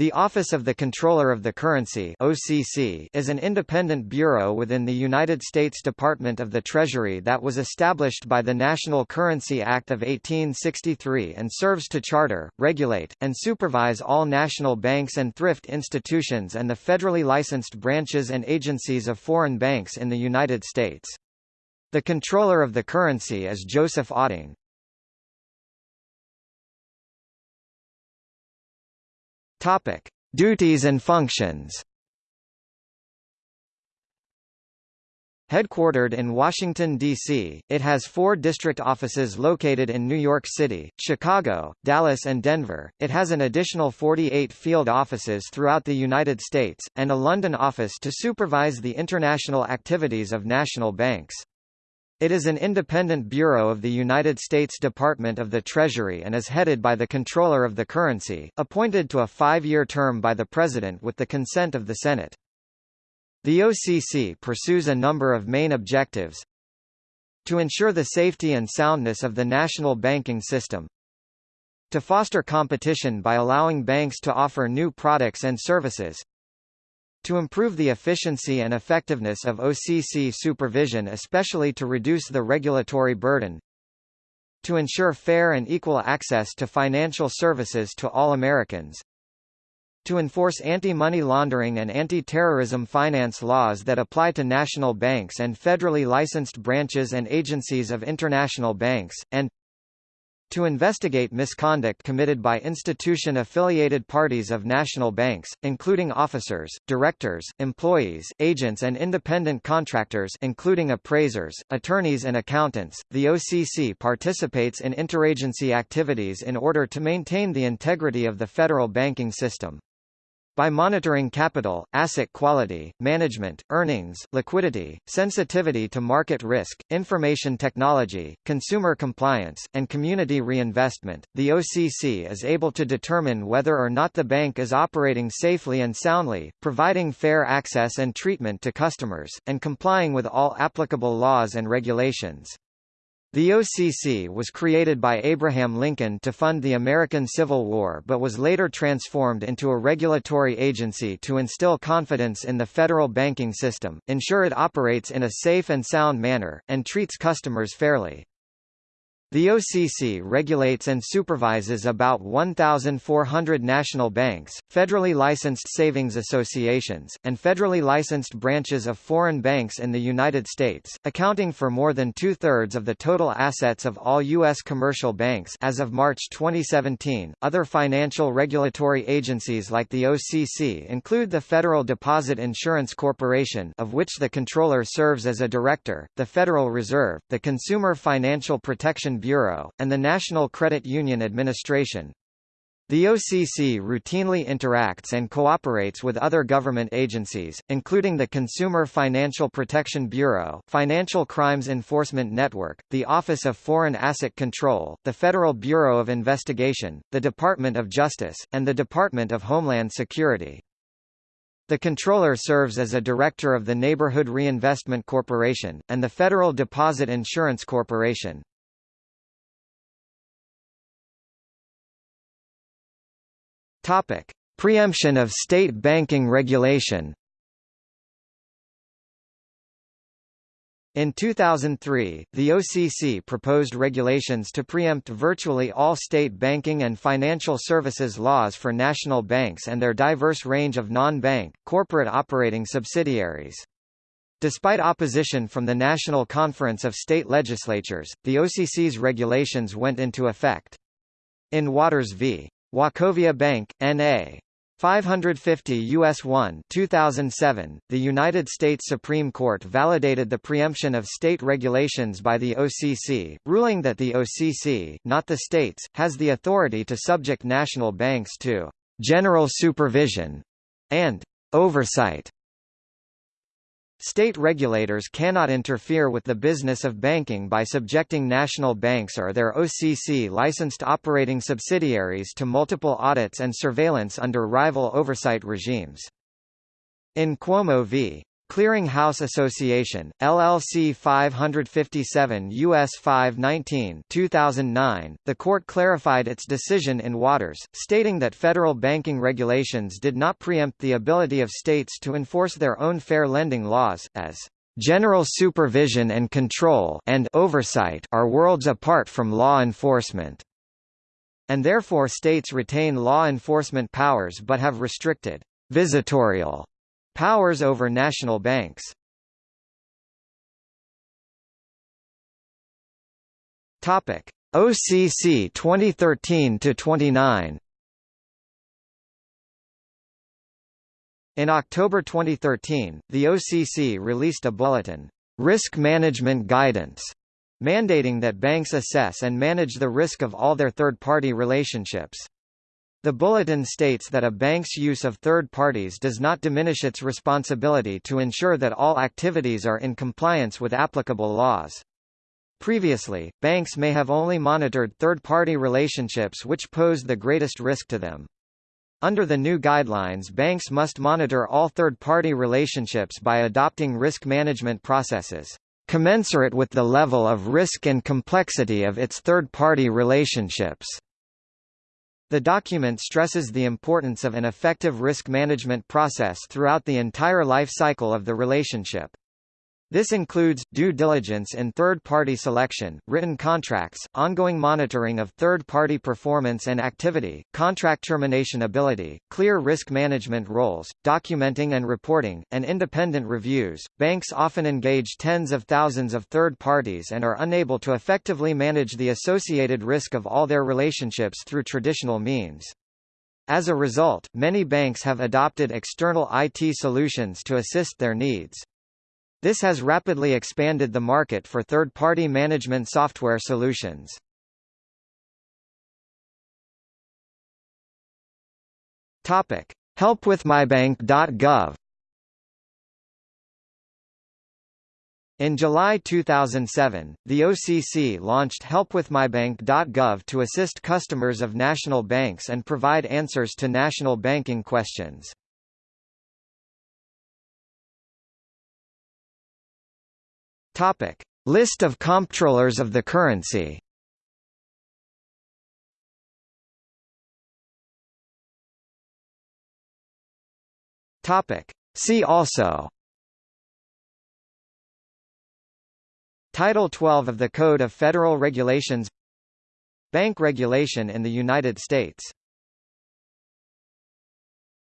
The Office of the Comptroller of the Currency OCC is an independent bureau within the United States Department of the Treasury that was established by the National Currency Act of 1863 and serves to charter, regulate, and supervise all national banks and thrift institutions and the federally licensed branches and agencies of foreign banks in the United States. The comptroller of the Currency is Joseph Otting. Topic: Duties and functions. Headquartered in Washington, D.C., it has four district offices located in New York City, Chicago, Dallas and Denver. It has an additional 48 field offices throughout the United States, and a London office to supervise the international activities of national banks. It is an independent bureau of the United States Department of the Treasury and is headed by the Comptroller of the Currency, appointed to a five-year term by the President with the consent of the Senate. The OCC pursues a number of main objectives to ensure the safety and soundness of the national banking system, to foster competition by allowing banks to offer new products and services, to improve the efficiency and effectiveness of OCC supervision especially to reduce the regulatory burden, to ensure fair and equal access to financial services to all Americans, to enforce anti-money laundering and anti-terrorism finance laws that apply to national banks and federally licensed branches and agencies of international banks, and to investigate misconduct committed by institution-affiliated parties of national banks, including officers, directors, employees, agents and independent contractors including appraisers, attorneys and accountants. The OCC participates in interagency activities in order to maintain the integrity of the federal banking system. By monitoring capital, asset quality, management, earnings, liquidity, sensitivity to market risk, information technology, consumer compliance, and community reinvestment, the OCC is able to determine whether or not the bank is operating safely and soundly, providing fair access and treatment to customers, and complying with all applicable laws and regulations. The OCC was created by Abraham Lincoln to fund the American Civil War but was later transformed into a regulatory agency to instill confidence in the federal banking system, ensure it operates in a safe and sound manner, and treats customers fairly. The OCC regulates and supervises about 1,400 national banks, federally licensed savings associations, and federally licensed branches of foreign banks in the United States, accounting for more than two-thirds of the total assets of all U.S. commercial banks as of March 2017. Other financial regulatory agencies like the OCC include the Federal Deposit Insurance Corporation of which the comptroller serves as a director, the Federal Reserve, the Consumer Financial Protection Bureau, and the National Credit Union Administration. The OCC routinely interacts and cooperates with other government agencies, including the Consumer Financial Protection Bureau, Financial Crimes Enforcement Network, the Office of Foreign Asset Control, the Federal Bureau of Investigation, the Department of Justice, and the Department of Homeland Security. The comptroller serves as a director of the Neighborhood Reinvestment Corporation, and the Federal Deposit Insurance Corporation. Topic: Preemption of state banking regulation. In 2003, the OCC proposed regulations to preempt virtually all state banking and financial services laws for national banks and their diverse range of non-bank, corporate operating subsidiaries. Despite opposition from the National Conference of State Legislatures, the OCC's regulations went into effect. In Waters v. Wachovia Bank, N.A. 550 U.S. 1 2007, the United States Supreme Court validated the preemption of state regulations by the OCC, ruling that the OCC, not the states, has the authority to subject national banks to «general supervision» and «oversight» State regulators cannot interfere with the business of banking by subjecting national banks or their OCC-licensed operating subsidiaries to multiple audits and surveillance under rival oversight regimes. In Cuomo v. Clearing House Association, LLC 557 U.S. 519 2009, the court clarified its decision in Waters, stating that federal banking regulations did not preempt the ability of states to enforce their own fair lending laws, as general supervision and control and oversight are worlds apart from law enforcement, and therefore states retain law enforcement powers but have restricted visitorial Powers over national banks Topic: OCC 2013 to 29. In October 2013, the OCC released a bulletin, Risk Management Guidance, mandating that banks assess and manage the risk of all their third-party relationships. The bulletin states that a bank's use of third parties does not diminish its responsibility to ensure that all activities are in compliance with applicable laws. Previously, banks may have only monitored third-party relationships which posed the greatest risk to them. Under the new guidelines banks must monitor all third-party relationships by adopting risk management processes, commensurate with the level of risk and complexity of its third-party relationships. The document stresses the importance of an effective risk management process throughout the entire life cycle of the relationship. This includes, due diligence in third-party selection, written contracts, ongoing monitoring of third-party performance and activity, contract termination ability, clear risk management roles, documenting and reporting, and independent reviews. Banks often engage tens of thousands of third parties and are unable to effectively manage the associated risk of all their relationships through traditional means. As a result, many banks have adopted external IT solutions to assist their needs. This has rapidly expanded the market for third-party management software solutions. Topic: helpwithmybank.gov In July 2007, the OCC launched helpwithmybank.gov to assist customers of national banks and provide answers to national banking questions. Topic: List of comptrollers of the currency. Topic: See also. Title 12 of the Code of Federal Regulations Bank regulation in the United States